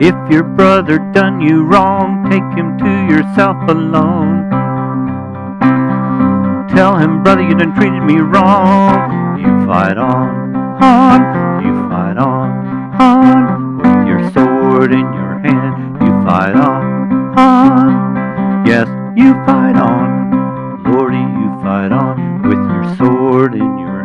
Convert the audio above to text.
If your brother done you wrong, take him to yourself alone. Tell him, brother, you done treated me wrong. You fight on, on, you fight on, on. With your sword in your hand, you fight on, on. Yes, you fight on, Lordy, you fight on. With your sword in your